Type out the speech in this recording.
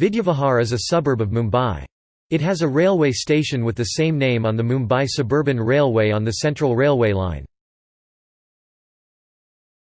Vidyavihar is a suburb of Mumbai. It has a railway station with the same name on the Mumbai Suburban Railway on the Central Railway line.